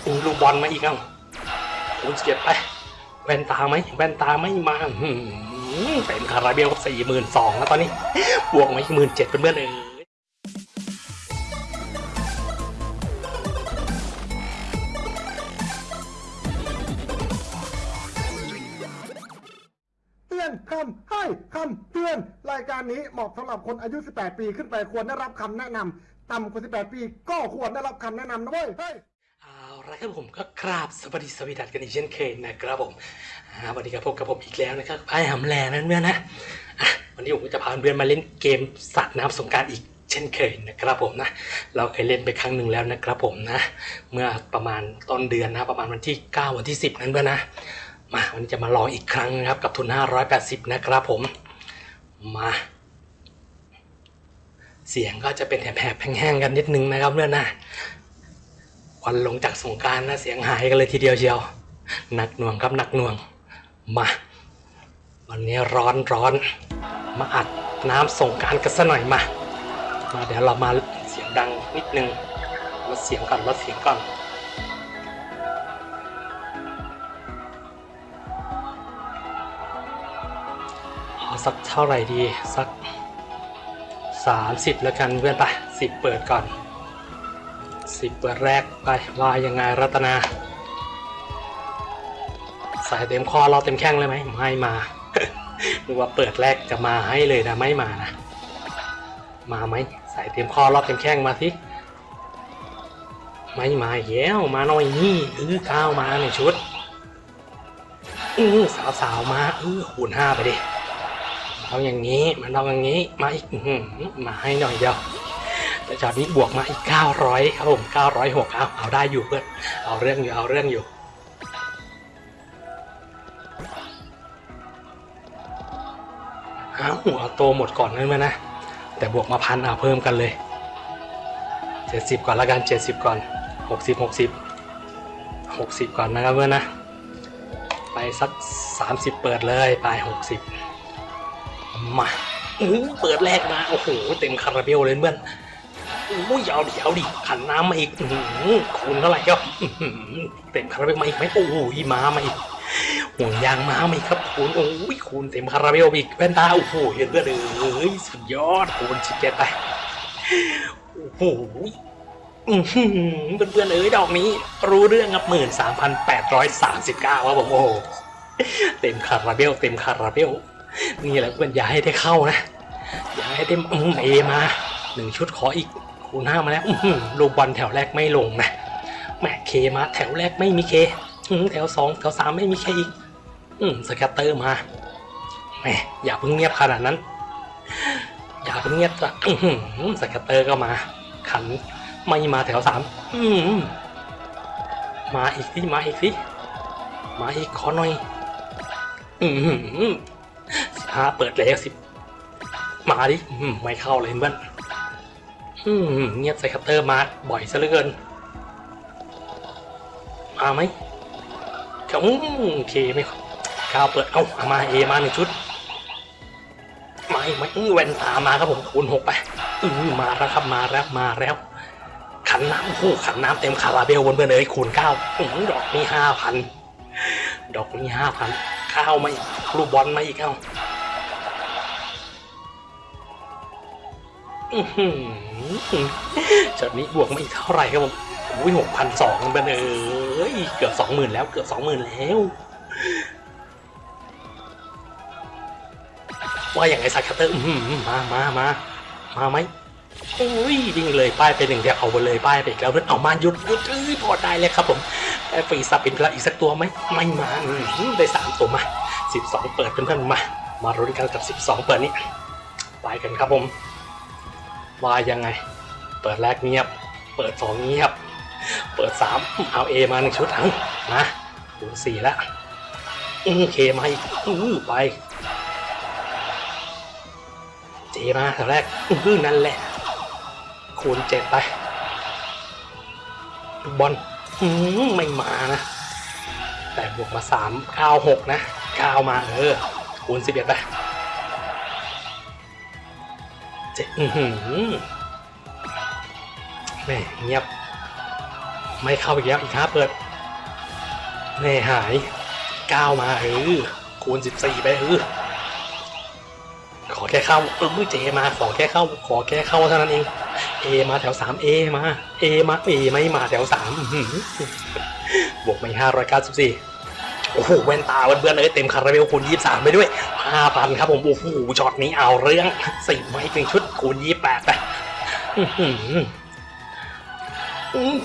เป็นลูกบอลมาอีกเอ้าคูณสิบเจ็ดไปแว่นตาไหมแว่นตาไม่มาเต็มคาราเบลสี่หมื่นสองแล้วตอนนี้ บวกมาอีกหมื่นเจ็ดเพื่อนๆเอเตือนคำให้คำเตือนรายการนี้เหมาะสำหรับคนอายุ 18 ปีขึ้นไปควรได้รับคำแนะนำต่ำกว่า 18 ปี ก็ควรได้รับคำแนะนำนะเว้ย ละครับผมก็กราบสวัสดีสวีดัสกันอีกเช่นเคยนะครับผมวันนี้ก็พบกับผมอีกแล้วนะครับไอ้หำแลนั่นเมื่อนะวันนี้ผมก็จะพาเพื่อนมาเล่นเกมสัตว์น้ำสงการอีกเช่นเคยนะครับผมนะ เราเคยเล่นไปครั้งหนึ่งแล้วนะครับผมนะ เมื่อประมาณต้นเดือนนะประมาณวันที่ 9 วันที่ 10 นั้นเพื่อนนะ มาวันนี้จะมาลองอีกครั้งนะครับกับทุน 580 นะครับผมมาเสียงก็จะเป็นแหบๆแห้งๆกันนิดนึงนะครับเพื่อนนะ ควันลงจากสงการนะเสียงหายกันเลยทีเดียวเชียวหนักหน่วงครับหนักหน่วง มา วันนี้ร้อนร้อน มาอัดน้ำสงการกันสัหน่อยมา มาเดี๋ยวเรามาเสียงดังนิดนึงลดเสียงก่อนลดเสียงก่อนเอาสักเท่าไหร่ดีสัก 30 แล้วกันเพื่อนไปสิบเปิดก่อน สิบเปิดแรกไปว่ายังไงรัตนาใส่เต็มคอเราเต็มแข้งเลยไหมไม่มานึกว่าเปิดแรกจะมาให้เลยนะไม่มานะ มาไหมใส่เต็มคอรอบเต็มแข้งมาสิไม่มาแย้วมาหน่อยนี่เออก้าวมาในชุดอือสาวสาวๆมาเออคูณห้าไปดิเอาอย่างนี้มันเอาอย่างนี้มาอีกมาให้หน่อยเดียว แต่จอดนี้บวกมาอีก 900 ครับผม906เอาเอาได้อยู่เพื่อนเอาเรื่องอยู่เอาเรื่องอยู่เอาเอาโตหมดก่อนนั่นมานะ แต่บวกมาพันเอาเพิ่มกันเลย 70 ก่อนละกัน 70 ก่อน 60 60 60 ก่อนนะครับเพื่อนนะ ไปสัก 30 เปิดเลยไป 60 มาเปิดแรกมา โอ้โห เต็มคาราเบลเลยเพื่อน อุ้ยเอาดิเอาดิขันน้ำมาอีกคูณเท่าไหร่ก็เต็มคาราเบลมาอีกไหมโอ้ยมามาอีกห่วงยางมามาอีกครับคูณโอ้ยคูณเต็มคาราเบลอีกแว่นตาโอ้โหเห็นเพื่อนเอ้ยสุดยอดคูณสิบเจ็ดไปโอ้โหอื้อหือเพื่อนๆเอ้ยดอกนี้ รู้เรื่องครับหมื่นสามพันแปดร้อยสามสิบเก้าครับผมโอ้เต็มคาราเบลเต็มคาราเบลนี่แหละเพื่อนอย่าให้ได้เข้านะ อย่าให้ได้อืม A มาหนึ่งชุดขออีก คูณห้ามาแล้วลูกบอลแถวแรกไม่ลงนะแหม K มาแถวแรกไม่มี K แถวสองแถวสามไม่มี K อีกอืม scatter มาแหมอย่าเพิ่งเงียบขนาดนั้น อย่าเพิ่งเงียบจ้ะ scatter ก็มา ขันไม่มาแถวสามมาอีกสิมาอีกสิมาอีกขอหน่อยอืมสิบห้าเปิดแล้วสิบมาดิอืมไม่เข้าเลยเพื่อน อืมเงียบใส่ scatter มาบ่อยซะเหลือเกิน มาไหมเขาอืมเคไม่ก้าวเปิด เอ้าเอามาเอมาหนึ่งชุด มาอีกไหมอื้อแว่นตามาครับผมคูณหกไปอืมาแล้วครับมาแล้วมาแล้ว ขันน้ำโอ้ขันน้ำเต็มคาราเบลบนเพื่อนเลยคูณเก้าดอกนี้ห้าพันดอกนี้ห้าพันข้าวมาอีกลูกบอลมาอีกเอ้า อื้อหือจากนี้บวกมาอีกเท่าไหร่ครับผมอุ้ยหกพันสองเป็นเอ้ยเกือบสองหมื่นแล้วเกือบสองหมื่นแล้วว่าอย่างไงสักคัตเตอร์อื้อหือมามามามาไหมอุ้ยวิ่งเลยป้ายไปหนึ่งเดียวเอาไปเลยป้ายไปอีกแล้วเอนเอามาหยุดหยุดเอ้ยพอได้เลยครับผมไอ้ฟรีซับเป็นพละอีกสักตัวไหมไม่มาได้สามตัวมาสิบสองเปิดเพื่อนๆมา มาลุ้นกันกับสิบสองเปิดนี้ไปกันครับผม ว่ายังไง เปิดแรกเงียบ เปิดสองเงียบ เปิดสามเอาเอมาหนึ่งชุดเอังนะคูณสี่แล้วอืเคมาอีกอือไปเจมาแถวแรกอือนั่นแหละ คูณเจ็ดไปลูกบอลอืมไม่มานะ แต่บวกมาสามเก้าหกนะเก้ามาเออคูณสิบเอ็ดไป อือหือแม่เงียบ ไม่เข้าอีกแล้วอีกห้าเปิดแน่หายก้าวมาเออคูณสิบสี่ไปเออขอแค่เข้าเออเจมาขอแค่เข้า ขอแค่เข้าเท่านั้นเองเอมาแถวสามเอมาเอมาเอไม่มาแถวสามบวกไปห้าร้อยเก้าสิบสี่ โอ้โหแว่นตาเพื่อนๆเลยเต็มคาราเบลคูณยี่สามไปด้วยห้าพันครับผมโอ้โหช็อตนี้เอาเรื่องสี่ไม้เป็นชุดคูณยี่แปดไป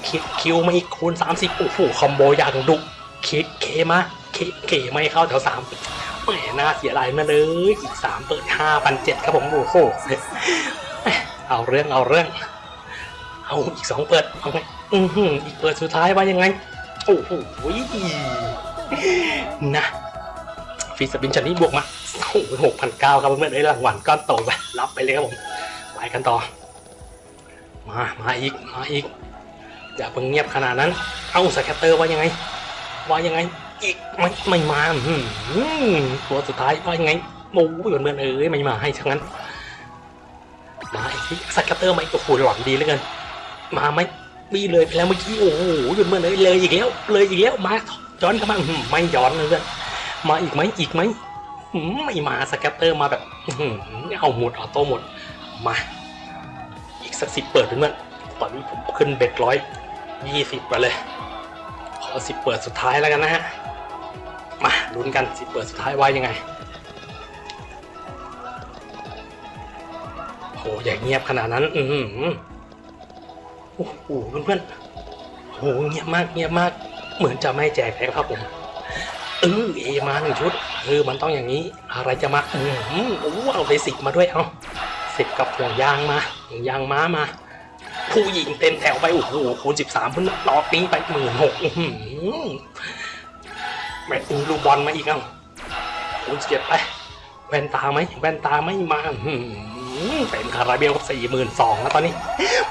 คิด Q มาอีกคูณสามสิบโอ้โห combo อย่างดุคิด K มา K K ไม่เข้าแถวสามแหมน่าเสียดายมาเลยอีกสามเปิดห้าพันเจ็ดครับผมโอ้โหเอาเรื่องเอาเรื่องเอาอีกสองเปิดเอาไงอืออีกเปิดสุดท้ายว่ายังไง โอ้โห นะ free spin ชุดนี้บวกมาหกพันเก้าครับเพื่อนๆได้รางวัลก้อนโตไปรับไปเลยครับผมไปกันต่อ มามาอีกมาอีก อย่าเพิ่งเงียบขนาดนั้น เอา scatter ว่ายังไง ว่ายังไง อีกไม่ไม่มาอื้อหือตัวสุดท้ายว่ายังไงโอ้ยเหมือนเอ้ยไม่มาให้ทั้งนั้นมาอีกที scatter มาอีกโอ้โหหวังดีเหลือเกินมาไหมมีเลยไปแล้วเมื่อกี้โอ้โหเหมือนเอ้ยเลยอีกแล้ว เลยอีกแล้วมา ย้อนเข้ามาไม่ย้อนเลยเพื่อนมาอีกไหมอีกไหมไม่มา scatter มาแบบเอาหมด auto หมดมา อีกสักสิบเปิดเพื่อนตอนนี้ผมขึ้น bet ร้อยยี่สิบไปเลย ขอสิบเปิดสุดท้ายแล้วกันนะฮะมาลุ้นกันสิบเปิดสุดท้ายว่ายังไงโหอย่าเงียบขนาดนั้น อือหือโอ้โหเพื่อนๆโหเงียบมากเงียบมาก เหมือนจะไม่แจกแล้วครับผมเออเอมาหนึ่งชุดเออมันต้องอย่างนี้ อะไรจะมาอืออโอ้เอาไปสิบมาด้วยเอาสิบกับห่วงยางมาห่วงยางม้ามา ผู้หญิงเต็มแถวไปโอ้โหคูณสิบสามพุ่นรอปิ้งไปหมื่นหกแมตช์ลูกบอลมาอีกเอ้าคูณเจ็ดไปแว่นตาไหมแว่นตาไม่มาอืเต็มคาราเบลสี่หมื่นสองแล้วตอนนี้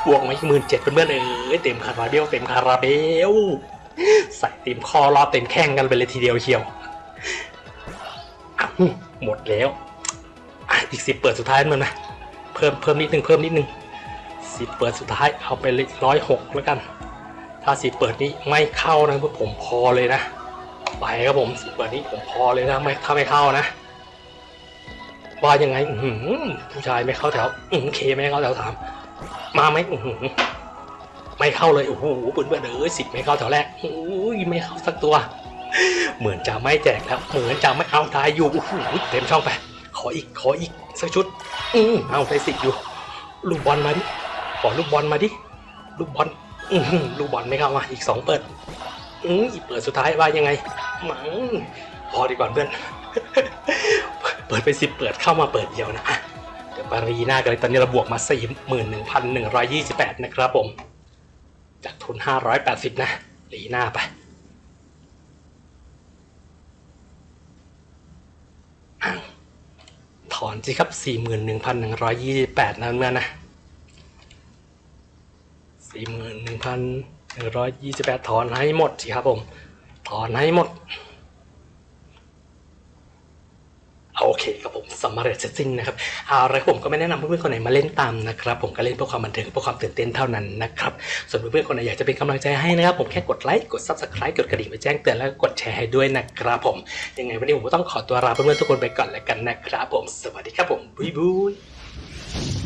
บวกมาอีกหมื่นเจ็ดเป็นเพื่อนเอ้ยเต็มคาราเบลเต็มคาราเบล ใส่เต็มคอรอเต็มแข้งกันไปเลยทีเดียวเชียวหมดแล้วอีกสิบเปิดสุดท้ายมันนะเพิ่มเพิ่มนิดนึงเพิ่มนิดนึงสิบเปิดสุดท้ายเอาไปเลยร้อยหกแล้วกัน ถ้าสิบเปิดนี้ไม่เข้านะพวกผมพอเลยนะไปครับผมสิบเปิดนี้ผมพอเลยนะไม่ถ้าไม่เข้านะว่ายังไงผู้ชายไม่เข้าแถวอืเคไม่เข้าแถวสาม มาไหมอือ ไม่เข้าเลยโอ้โหเปื่อนเอนเอ้ยสิบไม่เข้าแถวแรกโอ้ยไม่เข้าสักตัว เหมือนจะไม่แจกแล้วเหมือนจะไม่เอาทายอยู่โอ้โหเต็มช่องไป ขออีกขออีกสักชุด อือเอาไปสิบอยู่ ลูกบอลมาดิขอลูกบอลมาดิลูกบอลอือหือลูกบอลไม่เข้ามาอีกสองเปิด อืออีกเปิดสุดท้ายว่ายังไงหมังพอดีกว่าเพื่อนเปิดไปสิบเปิดเข้ามาเปิดเดียวนะอะเดี๋ยวปารีหน้ากันเลยตอนนี้เราบวกมาสี่หมื่นหนึ่งพันหนึ่งร้อยยี่สิบแปดนะครับผม จากทุนห้าร้อยแปดสิบนะหลีหน้าไปถอนสิครับสี่หมื่นหนึ่งพันหนึ่งร้อยยี่สิบแปดนะเมื่อนะสี่หมื่นหนึ่งพันหนึ่งร้อยยี่สิบแปดถอนให้หมดสิครับผม ถอนให้หมด โอเคครับผ ม มาเร็จ setting นะครับอาละไรผมก็ไม่แนะนำเพื่อนๆคนไหนมาเล่นตามนะครับผมก็เล่นเพื่อความบันเทิงเพื่อความตื่นเต้นเท่านั้นนะครับส่วนเพื่อนๆคนไหนอยากจะเป็นกำลังใจให้นะครับผมแค่กดไลค์กด subscribe กดกระดิ่งไปแจ้งเตือนแล้วก็กดแชร์ให้ด้วยนะครับผมยังไงวันนี้ผมก็ต้องขอตัวลาเพื่อนๆทุกคนไปก่อนแล้วกันนะครับผมสวัสดีครับผม bye bye